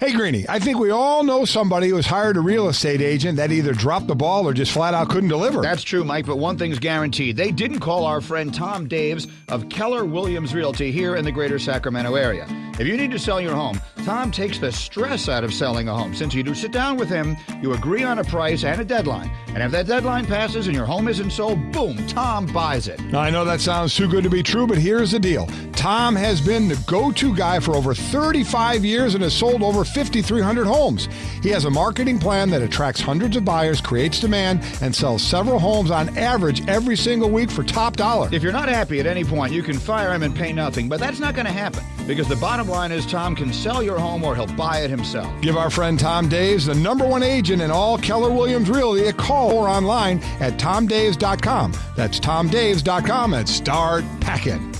Hey, Greeny, I think we all know somebody who has hired a real estate agent that either dropped the ball or just flat out couldn't deliver. That's true, Mike, but one thing's guaranteed. They didn't call our friend Tom Daves of Keller Williams Realty here in the greater Sacramento area. If you need to sell your home, Tom takes the stress out of selling a home. Since you do sit down with him, you agree on a price and a deadline. And if that deadline passes and your home isn't sold, boom, Tom buys it. Now, I know that sounds too good to be true, but here's the deal Tom has been the go to guy for over 35 years and has sold over 5,300 homes. He has a marketing plan that attracts hundreds of buyers, creates demand, and sells several homes on average every single week for top dollar. If you're not happy at any point, you can fire him and pay nothing, but that's not going to happen because the bottom line is Tom can sell your home or he'll buy it himself. Give our friend Tom Daves, the number one agent in all Keller Williams Realty, a call or online at tomdaves.com. That's tomdaves.com and start packing.